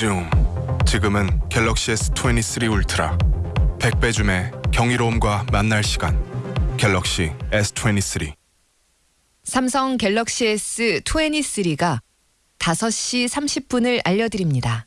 줌. 지금은 갤럭시 S23 울트라. 100배 줌의 경이로움과 만날 시간. 갤럭시 S23. 삼성 갤럭시 S23가 5시 30분을 알려드립니다.